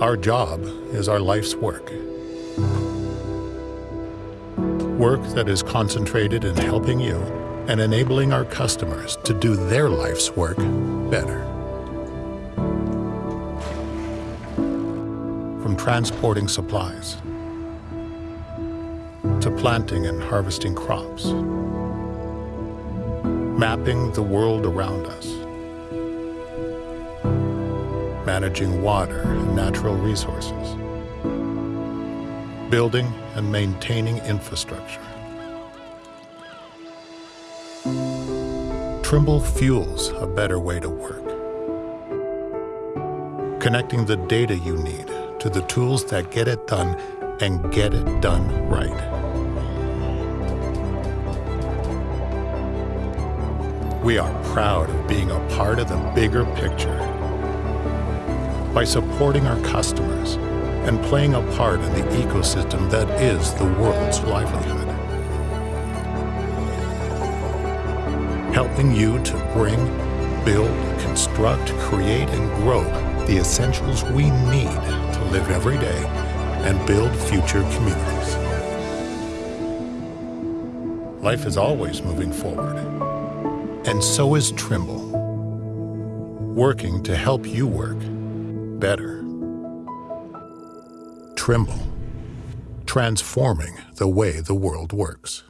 Our job is our life's work. Work that is concentrated in helping you and enabling our customers to do their life's work better. From transporting supplies to planting and harvesting crops, mapping the world around us, managing water and natural resources, building and maintaining infrastructure. Trimble fuels a better way to work. Connecting the data you need to the tools that get it done and get it done right. We are proud of being a part of the bigger picture. By supporting our customers and playing a part in the ecosystem that is the world's livelihood. helping you to bring, build, construct, create, and grow the essentials we need to live every day and build future communities. Life is always moving forward, and so is Trimble, working to help you work better. Trimble, transforming the way the world works.